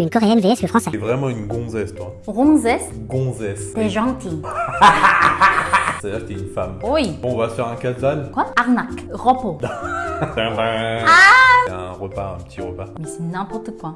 Une coréenne vs le français. T'es vraiment une gonzesse, toi. Ronzesse, Gonzesse. t'es gentil. C'est-à-dire que t'es une femme. Oui. Bon, on va se faire un kazan. Quoi? Arnaque. Repos. C'est ah! un repas, un petit repas. Mais c'est n'importe quoi.